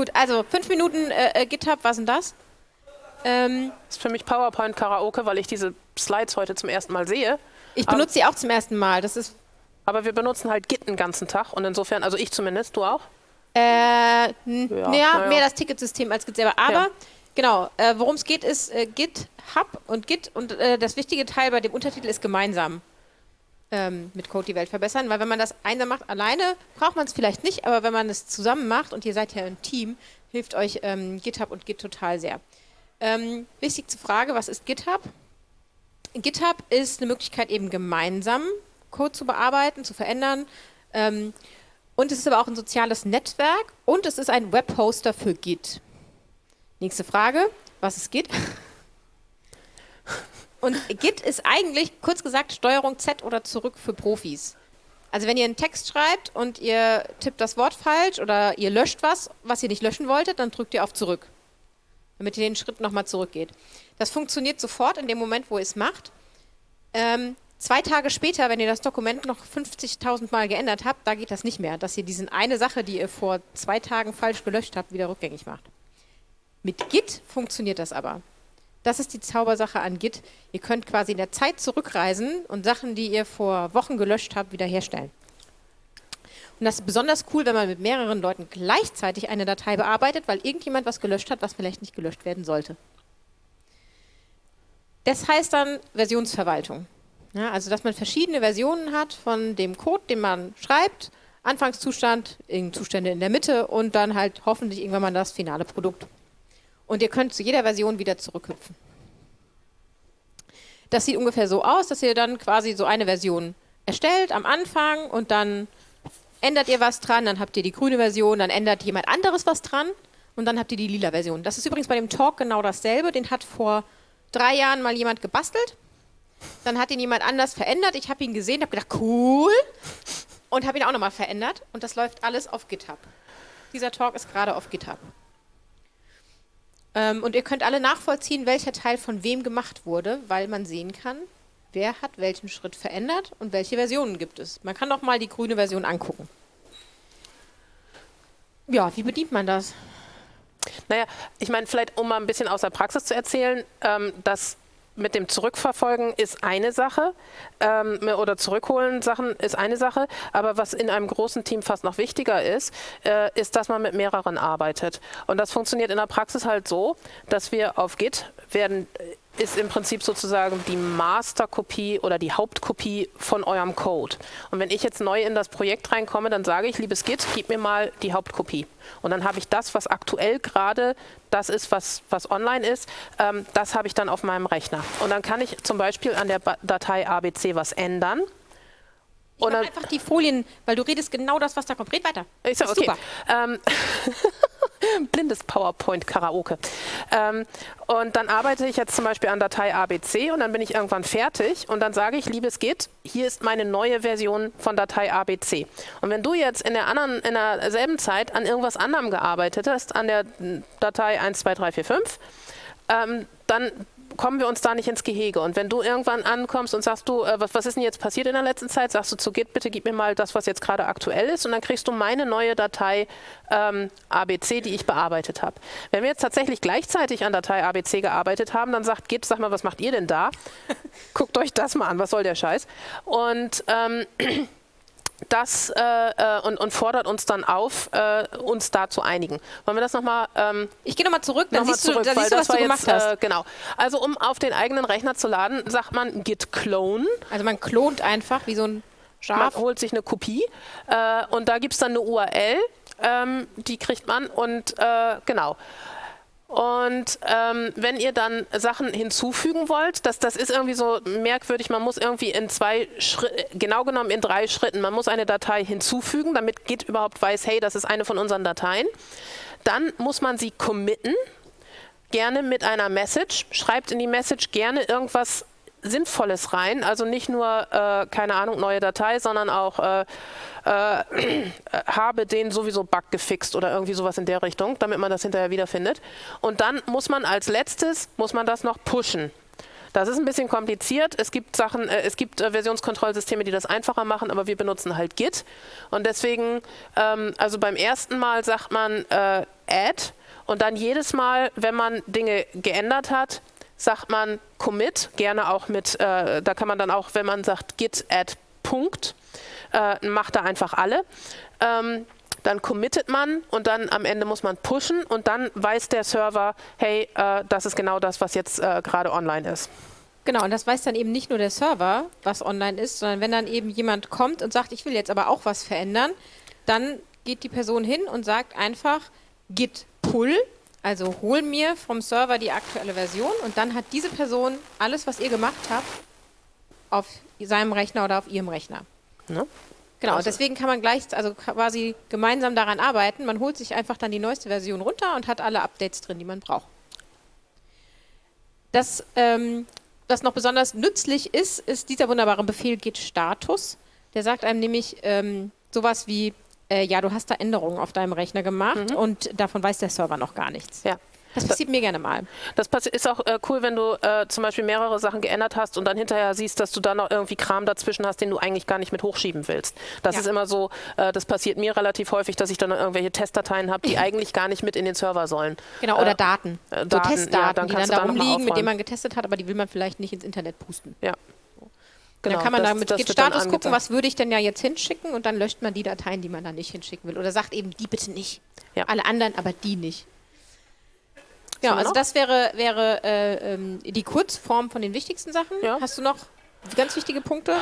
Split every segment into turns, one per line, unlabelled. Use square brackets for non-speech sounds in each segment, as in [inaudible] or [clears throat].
Gut, also fünf Minuten äh, äh GitHub, was sind das?
Ähm, das ist für mich PowerPoint Karaoke, weil ich diese Slides heute zum ersten Mal sehe.
Ich benutze sie auch zum ersten Mal. Das ist
aber wir benutzen halt Git den ganzen Tag und insofern, also ich zumindest, du auch?
Äh, ja, naja. mehr das Ticketsystem als Git selber. Aber ja. genau, äh, worum es geht, ist äh, GitHub und Git und äh, das wichtige Teil bei dem Untertitel ist gemeinsam ähm, mit Code die Welt verbessern, weil wenn man das einsam macht, alleine braucht man es vielleicht nicht, aber wenn man es zusammen macht und ihr seid ja ein Team, hilft euch ähm, GitHub und Git total sehr. Ähm, wichtigste Frage, was ist GitHub? GitHub ist eine Möglichkeit eben gemeinsam Code zu bearbeiten, zu verändern. Ähm, und es ist aber auch ein soziales Netzwerk und es ist ein Webhoster für Git. Nächste Frage, was ist Git? [laughs] Und Git ist eigentlich, kurz gesagt, Steuerung Z oder zurück für Profis. Also wenn ihr einen Text schreibt und ihr tippt das Wort falsch oder ihr löscht was, was ihr nicht löschen wolltet, dann drückt ihr auf zurück, damit ihr den Schritt nochmal zurückgeht. Das funktioniert sofort in dem Moment, wo ihr es macht. Ähm, Zwei Tage später, wenn ihr das Dokument noch 50.000 Mal geändert habt, da geht das nicht mehr, dass ihr diese eine Sache, die ihr vor zwei Tagen falsch gelöscht habt, wieder rückgängig macht. Mit Git funktioniert das aber. Das ist die Zaubersache an Git. Ihr könnt quasi in der Zeit zurückreisen und Sachen, die ihr vor Wochen gelöscht habt, wiederherstellen. Und das ist besonders cool, wenn man mit mehreren Leuten gleichzeitig eine Datei bearbeitet, weil irgendjemand was gelöscht hat, was vielleicht nicht gelöscht werden sollte. Das heißt dann Versionsverwaltung. Ja, also dass man verschiedene Versionen hat von dem Code, den man schreibt, Anfangszustand, Zustände in der Mitte und dann halt hoffentlich irgendwann mal das finale Produkt. Und ihr könnt zu jeder Version wieder zurückhüpfen. Das sieht ungefähr so aus, dass ihr dann quasi so eine Version erstellt am Anfang und dann ändert ihr was dran, dann habt ihr die grüne Version, dann ändert jemand anderes was dran und dann habt ihr die lila Version. Das ist übrigens bei dem Talk genau dasselbe, den hat vor drei Jahren mal jemand gebastelt dann hat ihn jemand anders verändert. Ich habe ihn gesehen, habe gedacht, cool. Und habe ihn auch nochmal verändert. Und das läuft alles auf GitHub. Dieser Talk ist gerade auf GitHub. Ähm, und ihr könnt alle nachvollziehen, welcher Teil von wem gemacht wurde, weil man sehen kann, wer hat welchen Schritt verändert und welche Versionen gibt es. Man kann doch mal die grüne Version angucken. Ja, wie bedient man das?
Naja, ich meine, vielleicht um mal ein bisschen aus der Praxis zu erzählen, ähm, dass mit dem Zurückverfolgen ist eine Sache ähm, oder Zurückholen Sachen ist eine Sache, aber was in einem großen Team fast noch wichtiger ist, äh, ist, dass man mit mehreren arbeitet. Und das funktioniert in der Praxis halt so, dass wir auf Git werden ist im Prinzip sozusagen die Masterkopie oder die Hauptkopie von eurem Code. Und wenn ich jetzt neu in das Projekt reinkomme, dann sage ich, liebes Git, gib mir mal die Hauptkopie. Und dann habe ich das, was aktuell gerade das ist, was, was online ist, ähm, das habe ich dann auf meinem Rechner. Und dann kann ich zum Beispiel an der Datei ABC was ändern.
Ich dann einfach die Folien, weil du redest genau das, was da kommt. Red weiter.
Ich sag, okay. Super. Ähm, [laughs] [laughs] blindes PowerPoint-Karaoke. Ähm, und dann arbeite ich jetzt zum Beispiel an Datei ABC und dann bin ich irgendwann fertig und dann sage ich, liebes Git, hier ist meine neue Version von Datei ABC. Und wenn du jetzt in der anderen, in derselben Zeit an irgendwas anderem gearbeitet hast, an der Datei 1, 2, 3, 4, 5, ähm, dann kommen wir uns da nicht ins Gehege. Und wenn du irgendwann ankommst und sagst du, äh, was, was ist denn jetzt passiert in der letzten Zeit, sagst du zu Git, bitte gib mir mal das, was jetzt gerade aktuell ist und dann kriegst du meine neue Datei ähm, ABC, die ich bearbeitet habe. Wenn wir jetzt tatsächlich gleichzeitig an Datei ABC gearbeitet haben, dann sagt Git, sag mal, was macht ihr denn da? [laughs] Guckt euch das mal an, was soll der Scheiß? Und ähm, das äh, äh, und, und, fordert uns dann auf, äh, uns da zu einigen. Wollen wir das nochmal? Ähm,
ich gehe nochmal zurück,
dann noch siehst, zurück, du, dann siehst du, was du gemacht jetzt, hast. Äh, genau. Also um auf den eigenen Rechner zu laden, sagt man git clone.
Also man klont einfach wie so ein Schaf.
Man holt sich eine Kopie äh, und da gibt es dann eine URL, ähm, die kriegt man und äh, genau. Und ähm, wenn ihr dann Sachen hinzufügen wollt, das, das ist irgendwie so merkwürdig, man muss irgendwie in zwei Schritten, genau genommen in drei Schritten, man muss eine Datei hinzufügen, damit Git überhaupt weiß, hey, das ist eine von unseren Dateien. Dann muss man sie committen, gerne mit einer Message, schreibt in die Message gerne irgendwas Sinnvolles rein, also nicht nur, äh, keine Ahnung, neue Datei, sondern auch äh, äh, [clears throat] habe den sowieso Bug gefixt oder irgendwie sowas in der Richtung, damit man das hinterher wiederfindet. Und dann muss man als letztes, muss man das noch pushen. Das ist ein bisschen kompliziert. Es gibt Sachen, äh, es gibt äh, Versionskontrollsysteme, die das einfacher machen, aber wir benutzen halt Git. Und deswegen, ähm, also beim ersten Mal sagt man äh, add und dann jedes Mal, wenn man Dinge geändert hat, sagt man commit, gerne auch mit, äh, da kann man dann auch, wenn man sagt git add Punkt, äh, macht da einfach alle. Ähm, dann committet man und dann am Ende muss man pushen und dann weiß der Server, hey, äh, das ist genau das, was jetzt äh, gerade online ist.
Genau, und das weiß dann eben nicht nur der Server, was online ist, sondern wenn dann eben jemand kommt und sagt, ich will jetzt aber auch was verändern, dann geht die Person hin und sagt einfach git pull, also hol mir vom Server die aktuelle Version und dann hat diese Person alles, was ihr gemacht habt, auf seinem Rechner oder auf ihrem Rechner. Ne? Genau, also. deswegen kann man gleich, also quasi gemeinsam daran arbeiten. Man holt sich einfach dann die neueste Version runter und hat alle Updates drin, die man braucht. Das, ähm, was noch besonders nützlich ist, ist dieser wunderbare Befehl git Status. Der sagt einem nämlich ähm, sowas wie, äh, ja, du hast da Änderungen auf deinem Rechner gemacht mhm. und davon weiß der Server noch gar nichts. Ja. Das passiert mir gerne mal.
Das ist auch äh, cool, wenn du äh, zum Beispiel mehrere Sachen geändert hast und dann hinterher siehst, dass du dann noch irgendwie Kram dazwischen hast, den du eigentlich gar nicht mit hochschieben willst. Das ja. ist immer so, äh, das passiert mir relativ häufig, dass ich dann irgendwelche Testdateien habe, die [laughs] eigentlich gar nicht mit in den Server sollen.
Genau, oder äh, Daten. Äh, so Testdaten, ja, dann die dann da rumliegen, mit denen man getestet hat, aber die will man vielleicht nicht ins Internet pusten. Ja. Genau, dann kann man das, da mit Git-Status gucken, was würde ich denn ja jetzt hinschicken und dann löscht man die Dateien, die man da nicht hinschicken will. Oder sagt eben, die bitte nicht. Ja. Alle anderen, aber die nicht. Ja, also das wäre, wäre äh, ähm, die Kurzform von den wichtigsten Sachen. Ja. Hast du noch ganz wichtige Punkte?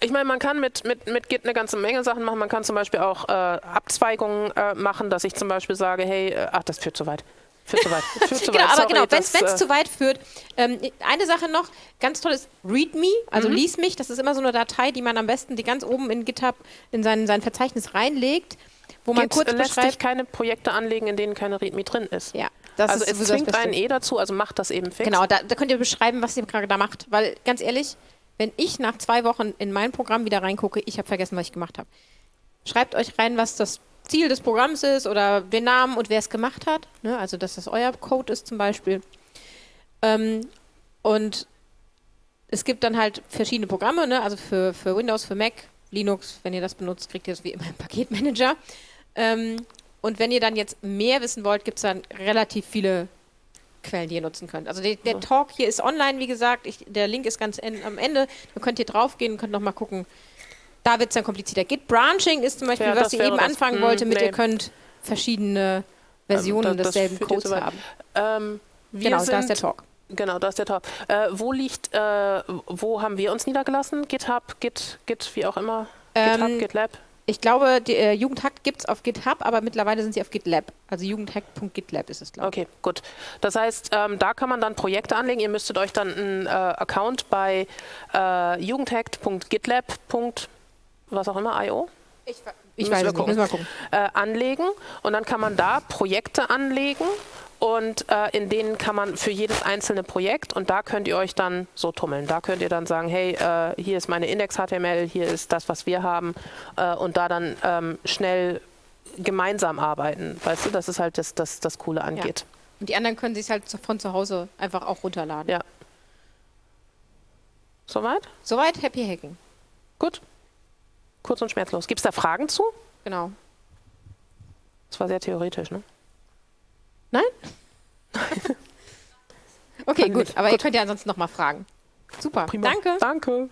Ich meine, man kann mit, mit, mit Git eine ganze Menge Sachen machen. Man kann zum Beispiel auch äh, Abzweigungen äh, machen, dass ich zum Beispiel sage, hey, äh, ach, das führt zu weit. Führt zu weit. Führt zu [laughs]
genau, weit. aber Sorry, genau, wenn es äh, zu weit führt. Ähm, eine Sache noch, ganz toll ist README, also mhm. lies mich. Das ist immer so eine Datei, die man am besten die ganz oben in GitHub in sein, sein Verzeichnis reinlegt, wo man Git kurz
lässt sich keine Projekte anlegen, in denen keine README drin ist. Ja, das also es zwingt einen eh dazu, also macht das eben fix.
Genau, da, da könnt ihr beschreiben, was ihr gerade da macht. Weil ganz ehrlich, wenn ich nach zwei Wochen in mein Programm wieder reingucke, ich habe vergessen, was ich gemacht habe. Schreibt euch rein, was das Ziel des Programms ist oder den Namen und wer es gemacht hat. Ne? Also, dass das euer Code ist zum Beispiel. Ähm, und es gibt dann halt verschiedene Programme, ne? also für, für Windows, für Mac, Linux, wenn ihr das benutzt, kriegt ihr das wie immer im Paketmanager. Ähm, und wenn ihr dann jetzt mehr wissen wollt, gibt es dann relativ viele Quellen, die ihr nutzen könnt. Also die, der Talk hier ist online, wie gesagt. Ich, der Link ist ganz en, am Ende. Da könnt ihr draufgehen und könnt nochmal gucken. Da wird es dann komplizierter. Git Branching ist zum Beispiel, ja, was ihr eben anfangen das, wollte, mit nee. ihr könnt verschiedene Versionen also, das, desselben Codes so haben. Ähm, genau, da ist der Talk.
Genau, da ist der Talk. Äh, wo liegt, äh, wo haben wir uns niedergelassen? GitHub, Git, Git, wie auch immer?
GitHub, ähm, GitLab? Ich glaube, die äh, Jugendhack gibt es auf GitHub, aber mittlerweile sind sie auf GitLab. Also jugendhack.gitlab ist es, glaube
ich. Okay, gut. Das heißt, ähm, da kann man dann Projekte anlegen. Ihr müsstet euch dann einen äh, Account bei äh, jugendhack.gitlab. was auch immer, IO?
Ich, ich weiß es nicht, müssen wir gucken.
Äh, anlegen und dann kann man da Projekte anlegen und äh, in denen kann man für jedes einzelne Projekt und da könnt ihr euch dann so tummeln. Da könnt ihr dann sagen, hey, äh, hier ist meine Index-HTML, hier ist das, was wir haben äh, und da dann ähm, schnell gemeinsam arbeiten. Weißt du, das ist halt das, das, das Coole angeht. Ja.
Und die anderen können sich halt von zu Hause einfach auch runterladen.
Ja. Soweit?
Soweit, Happy Hacking.
Gut. Kurz und schmerzlos. Gibt es da Fragen zu?
Genau.
Das war sehr theoretisch, ne?
Nein? [laughs] okay, gut. Aber gut. ihr könnt ja ansonsten nochmal fragen. Super. Prima. Danke.
Danke.